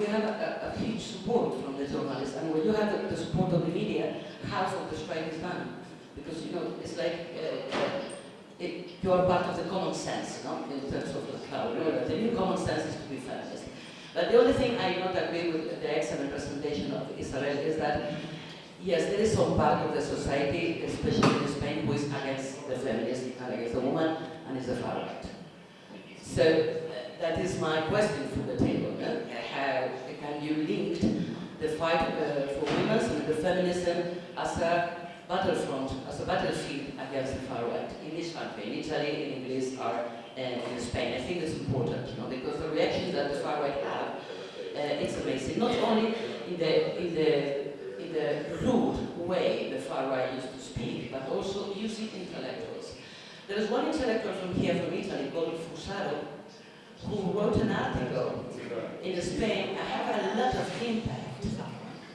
we have a, a, huge support from the journalists, and when you have the, the, support of the media, half of the strike is done. Because, you know, it's like uh, it, you are part of the common sense, no? in terms of the cloud. You know, the new common sense is to be feminist. But the only thing I not agree with the excellent presentation of Israel is that, yes, there is some part of the society, especially in Spain, who is against the feminist, and against the woman, and is the far right. So uh, that is my question for the table. How can you link the fight uh, for women and the feminism as a battlefront, as a battlefield against the far right in this country, in Italy, in Greece, or uh, in Spain? I think it's important, you know, because the reaction that the far right have, uh, it's amazing. Not only in the in the in the rude way the far right used to speak, but also using intellectuals. There is one intellectual from here, from Italy, called Fusaro, who wrote an article in Spain. I have a lot of impact.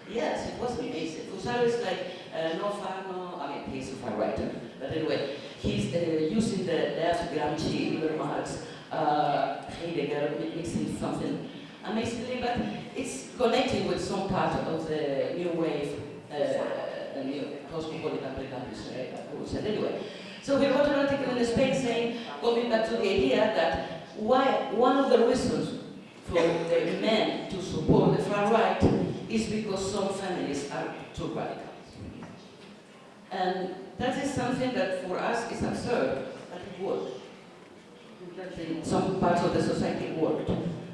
Yes, it was amazing. Fusaro is like uh, no I mean, he's a far writer, but anyway, he's uh, using the left Gramsci, Marx, uh, Heidegger, mixing something amazingly, but it's connecting with some part of the new wave, uh, new cosmopolitan precampus, uh, anyway. So we wrote an article in Spain saying, going back to the idea that why one of the reasons for the men to support the far right is because some families are too radical. And that is something that for us is absurd, but it worked. Some parts of the society worked.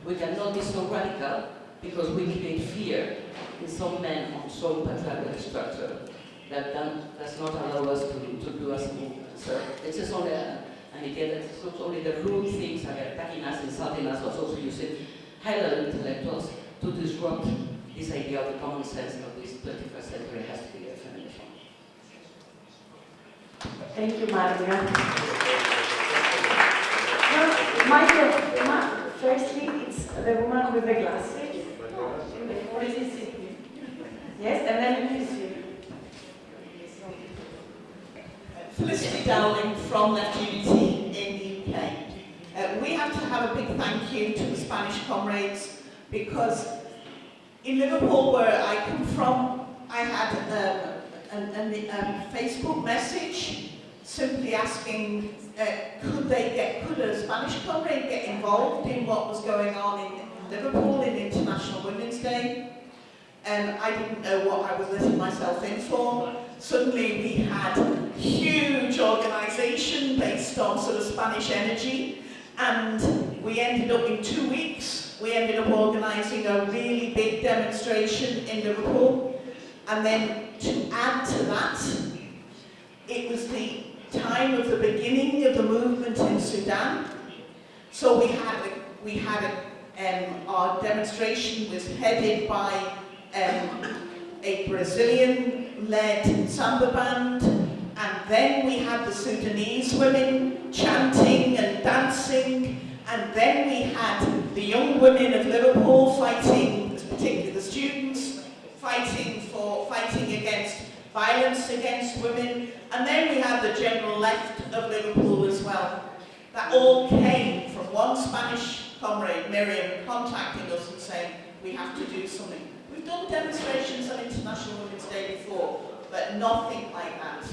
We cannot be so radical because we create fear in some men on some patriarchal structure that does not allow us to, to do as a movement. So it's just only a, an idea that it's not only the rude things that are attacking us, insulting us, but also using high-level intellectuals to disrupt this idea of the common sense of this 21st century has to be a feminism. Thank you, Maria. No, Michael, firstly, it's the woman with the glasses. Yes, and then Felicity Dowling from Left Unity in the UK. Have to have a big thank you to the Spanish comrades because in Liverpool, where I come from, I had um, a, um, Facebook message simply asking uh, could they get, could a Spanish comrade get involved in what was going on in Liverpool in International Women's Day? And I didn't know what I was letting myself in for. Suddenly we had huge organisation based on sort of Spanish energy and we ended up in two weeks, we ended up organising a really big demonstration in Liverpool. And then to add to that, it was the time of the beginning of the movement in Sudan. So we had a, we had a, um, our demonstration was headed by um, a Brazilian-led samba band, and then we had the Sudanese women chanting and dancing, and then we had the young women of Liverpool fighting, particularly the students, fighting for fighting against violence against women, and then we had the general left of Liverpool as well. That all came from one Spanish comrade, Miriam, contacting us and saying, we have to do something. We've done demonstrations on International Women's Day before, but nothing like that.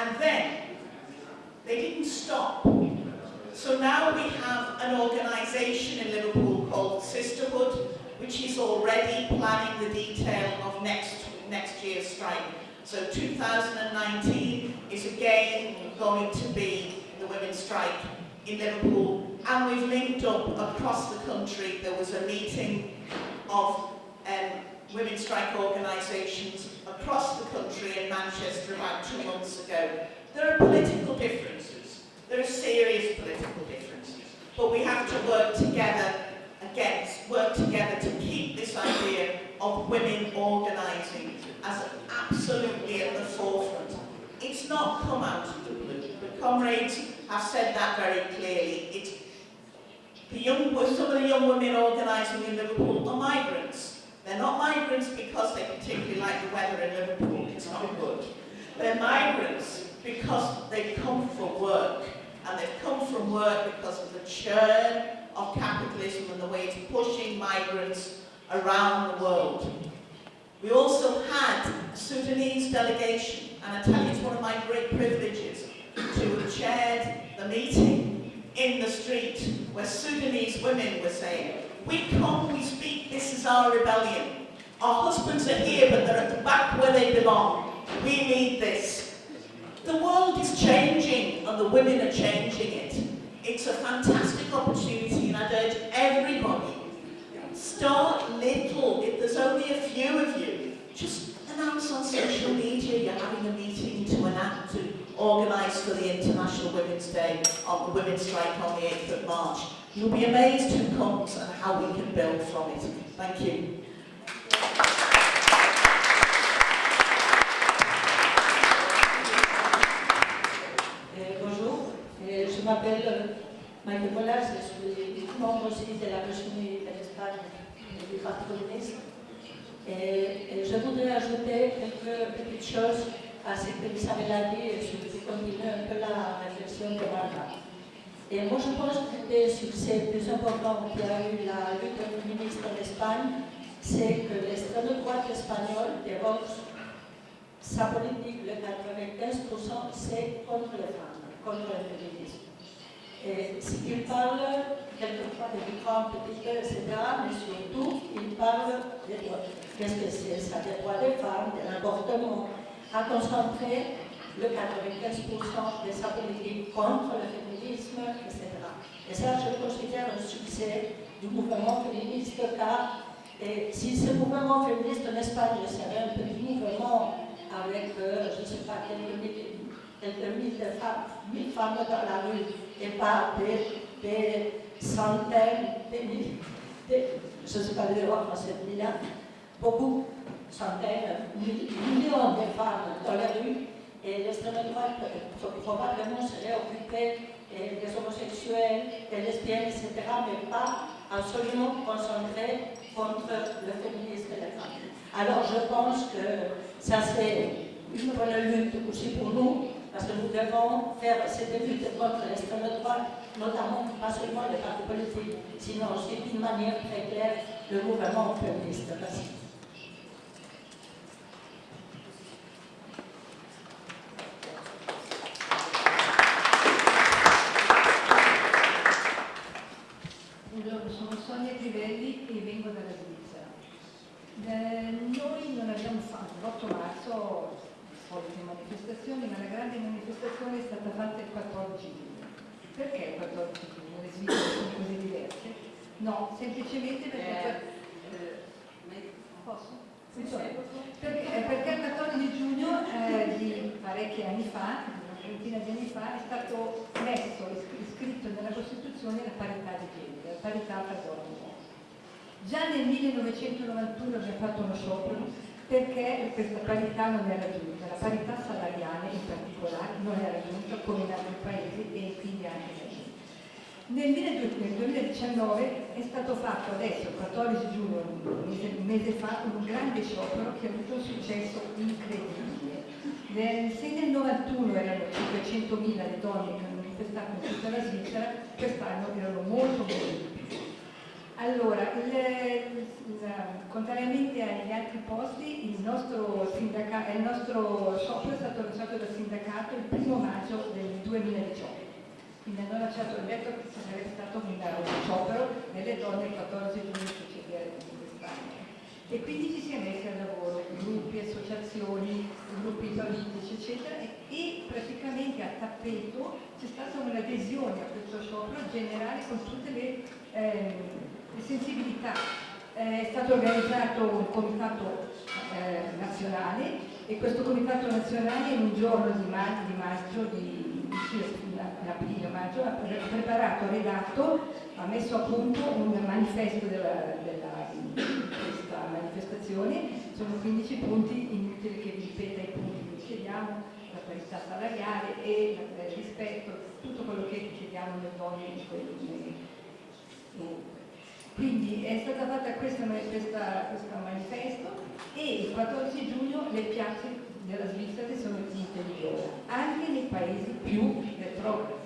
And then, they didn't stop. So now we have an organisation in Liverpool called Sisterhood, which is already planning the detail of next, next year's strike. So 2019 is again going to be the women's strike in Liverpool and we've linked up across the country. There was a meeting of um, women's strike organisations across the country in Manchester about two months ago. There are political differences. There are serious political differences. But we have to work together against, work together to keep this idea of women organising as absolutely at the forefront. It's not come out of the blue. The comrades have said that very clearly. It's the young, some of the young women organising in Liverpool are migrants. They're not migrants because they particularly like the weather in Liverpool. It's not good. They're migrants because they've come for work. And they've come from work because of the churn of capitalism and the way it's pushing migrants around the world. We also had a Sudanese delegation, and I tell you it's one of my great privileges to have chaired the meeting in the street where Sudanese women were saying, we come, we speak, this is our rebellion. Our husbands are here, but they're at the back where they belong. We need this. The world is changing, and the women are changing it. It's a fantastic opportunity, and I'd urge everybody, start little. If there's only a few of you, just announce on social media you're having a meeting to enact to organise for the International Women's Day on the Women's Strike on the 8th of March. You'll be amazed who comes and how we can build from it. Thank you. Euh, bonjour, Euh, je m'appelle euh, Maïke Molas, je suis membre aussi de la Réunion de l'Espagne du Parti communiste. Et, je voudrais ajouter quelques petites choses à ce que Isabelle a dit et je vais continuer un peu la réflexion de Marga. Et moi je pense que le succès plus important qu'il y a eu la lutte féministe en Espagne, c'est que l'extrême droite espagnole de Vox sa politique, le 95%, c'est contre les femmes, contre le féminisme. Et il parle quelquefois de différents petits etc., mais surtout, il parle des droits. Qu'est-ce que c'est? Des droits des femmes, de l'avortement, a concentré le 95% de sa politique contre le féminisme, etc. Et ça, je considère un succès du mouvement féministe car et si ce mouvement féministe en Espagne serait un petit mouvement avec, euh, je ne sais pas, quelques milliers, quelques mille femmes, mille femmes dans la rue, et pas des, des centaines, des milliers, des- je ne sais pas le dire en français, beaucoup, centaines, mill- millions de femmes dans la rue, l'extrême droite probablement serait occupée des homosexuels, des lesbiennes, etc., mais pas absolument concentrée contre le féminisme des femmes. Alors je pense que ça c'est une bonne lutte aussi pour nous, parce que nous devons faire cette lutte contre l'extrême droite, notamment pas seulement les partis politiques, sinon aussi d'une manière très claire le mouvement féministe. Merci. Eh, noi non abbiamo fatto l'8 marzo le solite manifestazioni, ma la grande manifestazione è stata fatta il 14 giugno. Perché il 14 giugno? Le Svizzere sono così diverse? No, semplicemente perché... Posso? Perché, eh, perché il 14 giugno eh, di parecchi anni fa, una trentina di anni fa, è stato messo, is- iscritto nella Costituzione la parità di genere, la parità tra donne uomini. Già nel 1991 abbiamo fatto uno sciopero perché questa parità non è raggiunta, la parità salariale in particolare non è raggiunta come in altri paesi e quindi anche da noi. Nel 2019 è stato fatto adesso, il 14 giugno, un mese, fa, un grande sciopero che ha avuto un successo incredibile. Nel, se nel 91 erano 500.000 le donne che hanno manifestato in tutta la Svizzera, quest'anno erano molto molto. Allora, il- contrariamente agli altri posti, il nostro, sindaca- il nostro sciopero è stato lanciato dal sindacato il primo maggio del 2018. Quindi hanno lanciato il detto che sarebbe stato un sciopero delle donne il 14 giugno quest'anno. E quindi ci si è messi al lavoro, gruppi, associazioni, gruppi politici, eccetera, e, e praticamente a tappeto c'è stata un'adesione a questo sciopero generale con tutte le, ehm, le sensibilità. Eh, è stato organizzato un comitato eh, nazionale e questo comitato nazionale in un giorno di, ma- di maggio, di, in aprile maggio, ha pre- preparato, redatto, ha messo a punto un manifesto della, della- questa manifestazione, sono 15 punti, inutile che vi ripeta i punti che chiediamo, la parità salariale e il rispetto, tutto quello che chiediamo alle donne in nei- in- quindi è stata fatta questa, questa- questo manifesto e il 14 giugno le piazze della Svizzera sono finite di viola, anche nei paesi più retrogradi.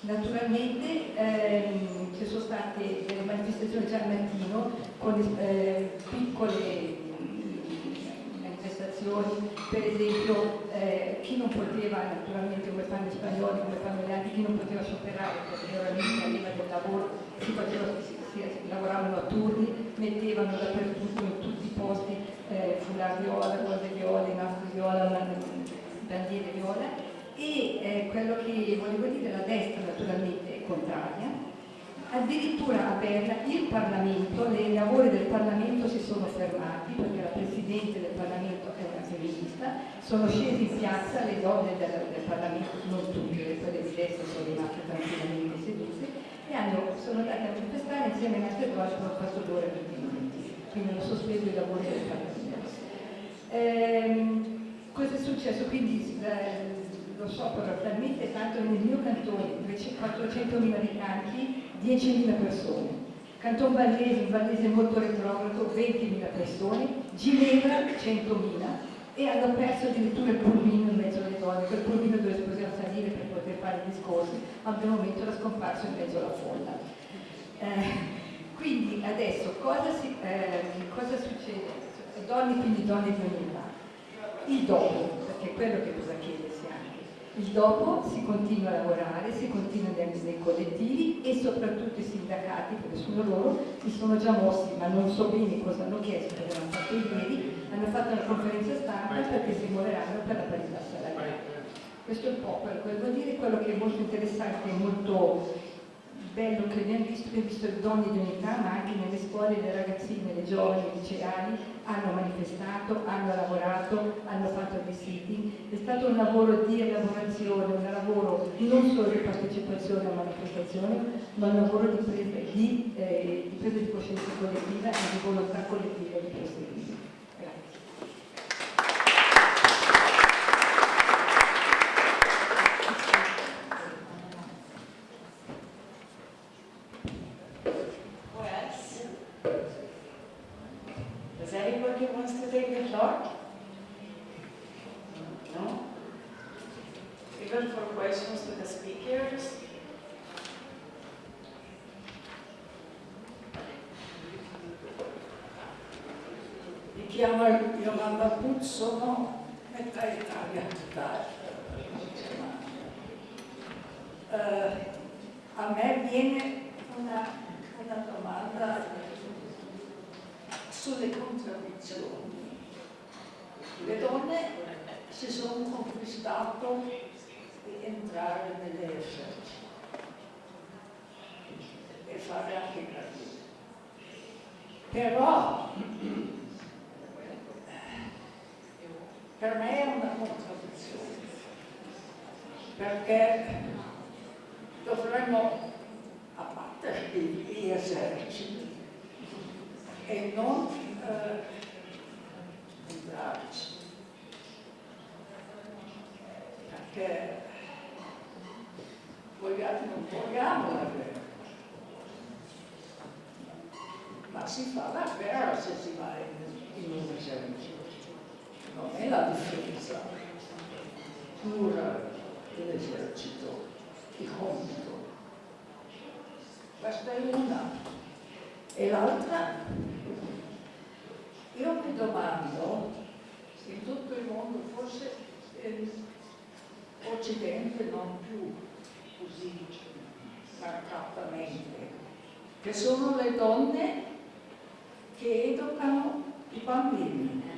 Naturalmente ehm, ci sono state delle manifestazioni già al mattino con eh, piccole mm, manifestazioni, per esempio eh, chi non poteva, naturalmente come fanno gli spagnoli, come fanno gli altri, chi non poteva scioperare perché era lì prima del lavoro, si, faceva, si, si, lavoravano a turni, mettevano dappertutto in tutti i posti eh, foulard viola, cose viola, nastri viola, bandiere viola. E eh, quello che volevo dire, la destra naturalmente è contraria, addirittura a Berna il Parlamento, i lavori del Parlamento si sono fermati perché la Presidente del Parlamento è una femminista, sono scesi in piazza le donne del, del Parlamento, non tutte, quelle di destra sono rimaste tranquillamente sedute hanno, sono andate a manifestare insieme alle altre donne per un quarto d'ora 20 minuti, quindi hanno sospeso i lavori del Parlamento. Ehm, cosa è successo? Quindi eh, lo sciopero talmente tanto nel mio cantone, 400.000 abitanti, 10.000 persone. Canton Vallese, un Vallese molto retrogrado, 20.000 persone, Ginevra 100.000 e hanno perso addirittura il pulmino in mezzo alle donne, quel pulmino dove si salire per poter fare i discorsi, ma al momento era scomparso in mezzo alla folla. Eh, quindi adesso cosa, si, eh, cosa succede? Donne, quindi donne di ogni età. Il dopo, perché è quello che cosa chiedersi anche. Il dopo si continua a lavorare, si continua nei collettivi e soprattutto i sindacati, perché sono loro, si sono già mossi, ma non so bene cosa hanno chiesto, perché l'hanno fatto ieri, hanno fatto una conferenza stampa perché si muoveranno per la parità salariale. Questo è un po' quello che vuol dire, quello che è molto interessante e molto bello che abbiamo visto, abbiamo visto le donne di unità, ma anche nelle scuole le ragazzine, le giovani, i liceali hanno manifestato, hanno lavorato, hanno fatto dei siti. È stato un lavoro di elaborazione, un lavoro non solo di partecipazione a manifestazioni, ma un lavoro di presa di, eh, di, presa di coscienza collettiva e di volontà collettiva di proseguire. Sono metà Italia, metà uh, a me viene una, una domanda sulle contraddizioni. Le donne si sono conquistato di entrare nell'esercito e fare anche carriera. Però per me è una contraddizione, perché dovremmo abbattere gli eserciti e non eh, entrarci. Perché vogliamo, non vogliamo la guerra, ma si fa la guerra se si va in, in un esercito non è la difesa pura dell'esercito, il compito. Questa è una. E l'altra, io mi domando, in tutto il mondo, forse l'Occidente non più così marcatamente, che sono le donne che educano i bambini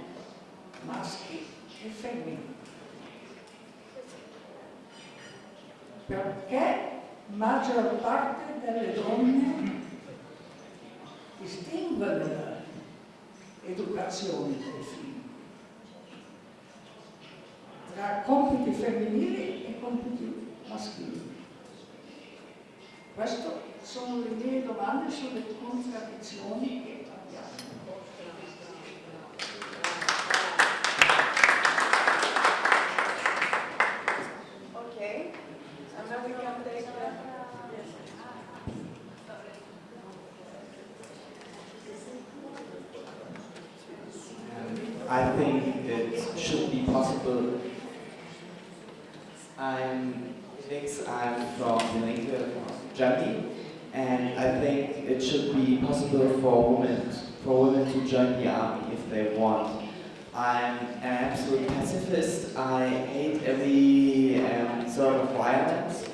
maschi e femmine. Perché maggior parte delle donne distingue l'educazione dei figli tra compiti femminili e compiti maschili. Queste sono le mie domande sulle contraddizioni che abbiamo. I think it should be possible. I'm Felix, I'm from Germany, And I think it should be possible for women, for women to join the army if they want. I'm an absolute pacifist. I hate every um, sort of violence,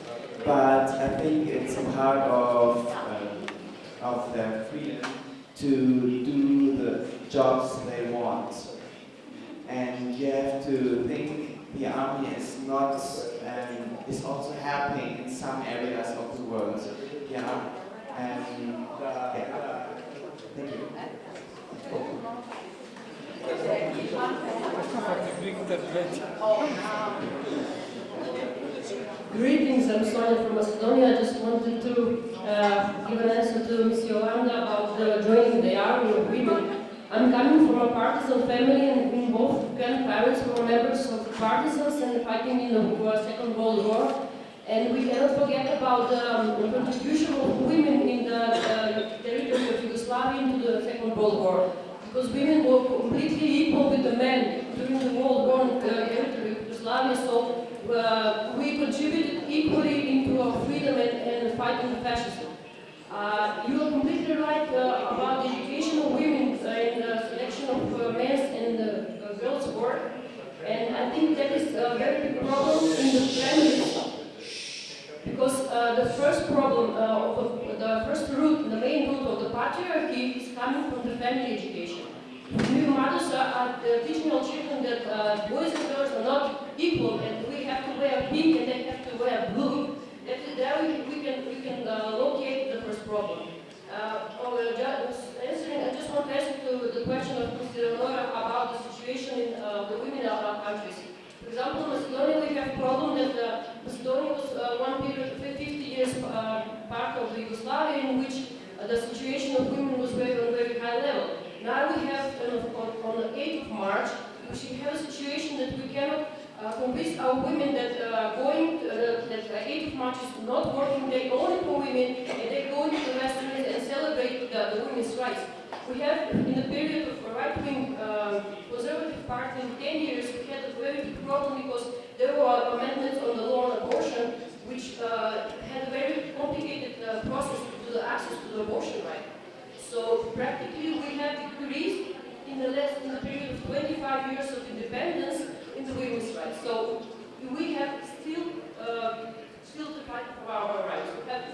but I think it's a part of um, of their freedom to do the jobs they want. And you have to think the army is not um, is also happening in some areas of the world. Yeah. And yeah. Thank you. Greetings, I'm Sonia from Macedonia. I just wanted to uh, give an answer to Ms. Yolanda about the joining the army of women. I'm coming from a partisan family and both grandparents were members of the partisans and fighting in the uh, Second World War. And we cannot forget about um, the contribution of women in the uh, territory of Yugoslavia into the Second World War. Because women were completely equal with the men during the World War in the territory of Yugoslavia, so uh, we contributed equally into our freedom and, and fighting fascism. Uh, you are completely right uh, about the education of women uh, and the selection of uh, and uh, girls' work. And I think that is a very big problem in the families. Because uh, the first problem, uh, of the, first root, the main root of the patriarchy is coming from the family education. New mothers are, are uh, teaching our children that uh, boys and girls are not equal and we have to wear pink and they have to wear blue. That there we, we can, we can uh, locate the first problem. Uh, oh, uh, just answering, I just want to answer to the question of Mr. Leonora about the situation in uh, the women in our countries. For example, Macedonia, we have a problem that uh, Macedonia was uh, one period, 50 years uh, part of the Yugoslavia in which uh, the situation of women was very, on very high level. Now we have, on, on the 8th of March, we have a situation that we cannot uh, convince our women that uh, going, that uh, 8th of March is not working day only for women, and they go into the Western and celebrate the, the women's rights. We have, in the period of right-wing uh, conservative party in 10 years, we had a very big problem because there were amendments on the law on abortion, which uh, had a very complicated uh, process to the access to the abortion right. So practically we have decreased in the last in the period of 25 years of independence in the women's rights. So we have still uh, still to fight for our rights. We have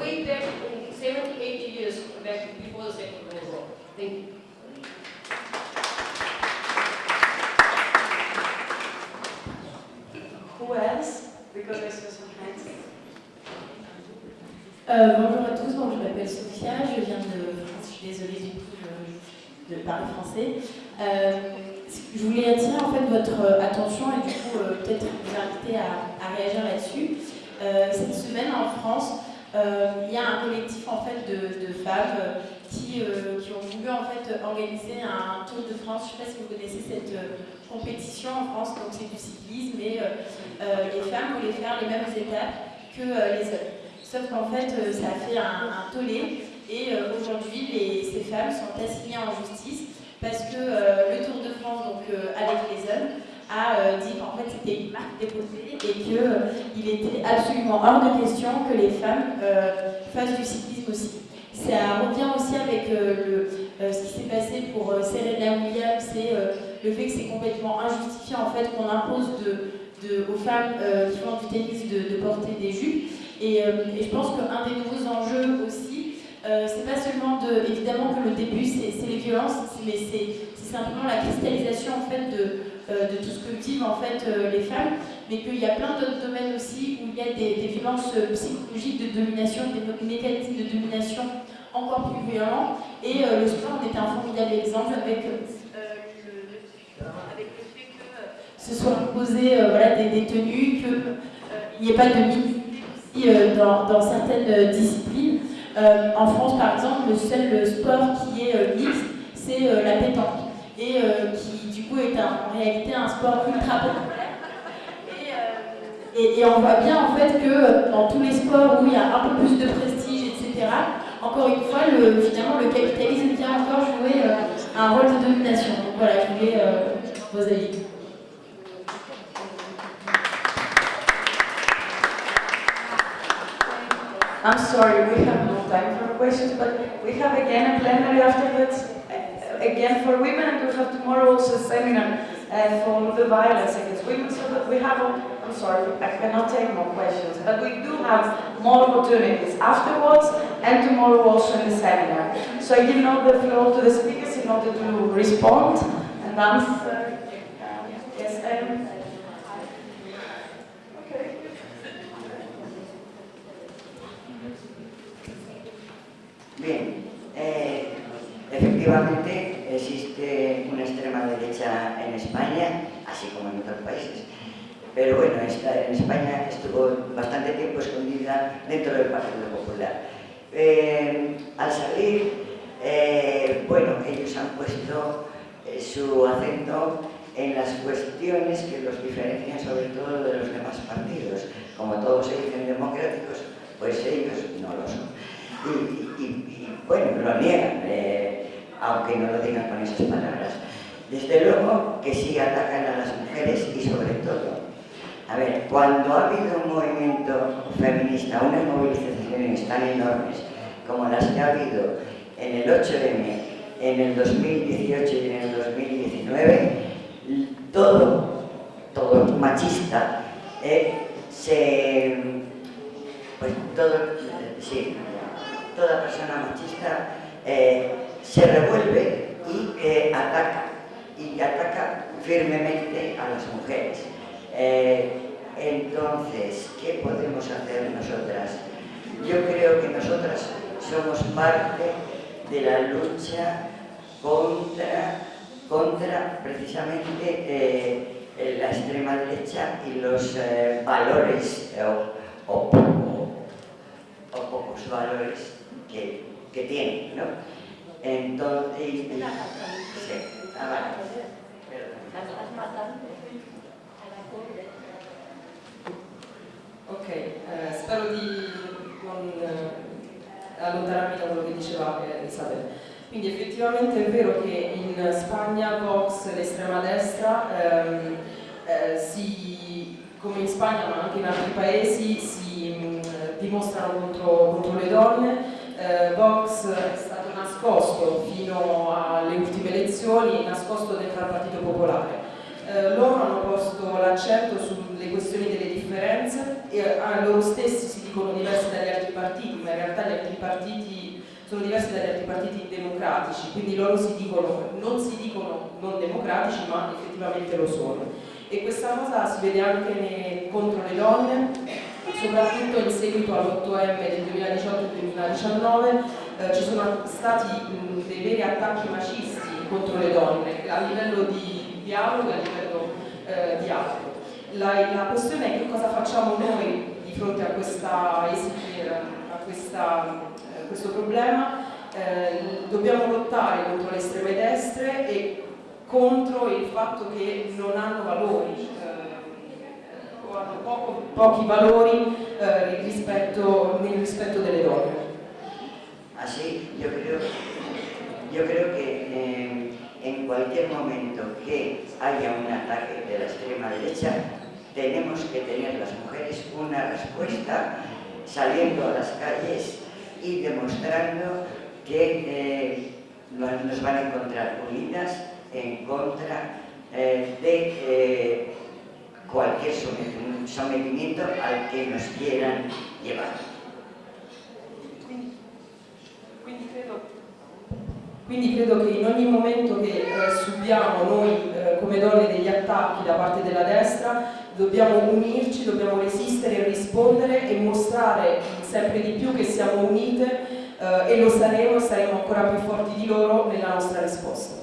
way back in 70, 80 years back before the Second World War. Thank you. Euh, bonjour à tous, je m'appelle Sophia, je viens de France, je suis désolée du coup je- de parler français. Euh, je voulais attirer en fait votre attention et du coup euh, peut-être vous inviter à, à réagir là-dessus. Euh, cette semaine en France, euh, il y a un collectif en fait de, de femmes euh, qui, euh, qui ont voulu en fait organiser un Tour de France. Je ne sais pas si vous connaissez cette euh, compétition en France, donc c'est du cyclisme et euh, les femmes voulaient faire les mêmes étapes que les hommes. Sauf qu'en fait, ça a fait un, tollé et aujourd'hui, ces femmes sont assignées en justice parce que le Tour de France, donc avec les hommes, a dit qu'en fait c'était une marque déposée et qu'il était absolument hors de question que les femmes fassent du cyclisme aussi. Ça revient aussi avec euh, euh, ce qui s'est passé pour euh, Serena Williams, c'est le fait que c'est complètement injustifié en fait qu'on impose aux femmes qui font du tennis de, porter des jupes. Et, je pense qu'un des nouveaux enjeux aussi, c'est pas seulement de, évidemment que le début c'est les violences, mais c'est simplement la cristallisation en fait de, de tout ce que vivent en fait les femmes, mais qu'il y a plein d'autres domaines aussi où il y a des, violences euh, psychologiques de domination, des mé- mécanismes de domination encore plus violents. Et euh, le sport en était un formidable exemple avec, le, avec le fait que se soient imposées euh, voilà, des, des tenues, qu'il n'y ait pas de mixité dans, dans certaines disciplines. En France, par exemple, le seul sport qui est mixte, c'est la pétanque. Et qui, du coup, est en réalité un sport ultra populaire. Et, et- on voit bien, en fait, que euh, dans tous les sports où il y a un peu plus de prestige, etc., encore une fois, le, finalement, le capitalisme vient encore jouer euh, un rôle de domination. Donc voilà, je voulais euh, vos avis. I'm sorry, we have no time. have again a plenary afterwards, uh, again for women, and we have tomorrow also a seminar uh, for the violence against women, so that we have, I'm sorry, I cannot take more questions, but we do have more opportunities afterwards and tomorrow also in the seminar. So I give now the floor to the speakers in order to respond and answer. Uh, yes, okay. Bien, eh, efectivamente existe una extrema derecha en España, así como en otros países. Pero bueno, en España estuvo bastante tiempo escondida dentro del Partido Popular. Eh, al salir, eh, bueno, ellos han puesto eh, su acento en las cuestiones que los diferencian sobre todo de los demás partidos. Como todos se dicen democráticos, pues ellos no lo son. Y, bueno, lo niegan, aunque no lo digan con esas palabras. Desde luego que sí atacan a las mujeres y sobre todo, a ver, cuando ha habido un movimiento feminista, unas movilizaciones tan enormes como las que ha habido en el 8M, en el 2018 y en el 2019, todo, todo machista, eh, se, pues todo, sí, toda persona machista eh, se revuelve y eh, ataca, y ataca firmemente a las mujeres. Eh, entonces, ¿qué podemos hacer nosotras? Yo creo que nosotras somos parte de la lucha contra, contra precisamente eh, la extrema derecha y los eh, valores o, o pocos valores que, que tienen, ¿no? Entonces, sí, ah, vale. Perdón. Ok, eh, spero di non eh, allontanarmi da quello che diceva eh, Isabel. Quindi effettivamente è vero che in Spagna Vox, l'estrema destra, ehm, eh, si, come in Spagna ma anche in altri paesi, si mh, dimostrano contro, contro le donne. Eh, Vox è stato nascosto fino alle ultime elezioni, nascosto dentro al Partito Popolare. Eh, loro hanno posto l'accento sulle questioni delle differenze e a loro stessi si dicono diversi dagli altri partiti, ma in realtà gli altri partiti sono diversi dagli altri partiti democratici, quindi loro si dicono, non si dicono non democratici, ma effettivamente lo sono. E questa cosa si vede anche contro le donne, soprattutto in seguito all'8M del 2018 e 2019 eh, ci sono stati mh, dei veri attacchi macisti contro le donne a livello di dialogo e a livello eh, di altro. La, la questione è che cosa facciamo noi di fronte a, questa, a questa, questo problema. Eh, dobbiamo lottare contro le estreme destre e contro il fatto che non hanno valori, eh, o hanno poco- pochi valori eh, rispetto- nel rispetto delle donne. Así, yo creo, yo creo que eh, en cualquier momento que haya un ataque de la extrema derecha, tenemos que tener las mujeres una respuesta saliendo a las calles y demostrando que eh, nos van a encontrar unidas en contra eh, de eh, cualquier somet- sometimiento al que nos quieran llevar. Quindi credo, quindi credo che in ogni momento che eh, subiamo noi eh, come donne degli attacchi da parte della destra, dobbiamo unirci, dobbiamo resistere e rispondere e mostrare sempre di più che siamo unite eh, e lo saremo saremo ancora più forti di loro nella nostra risposta.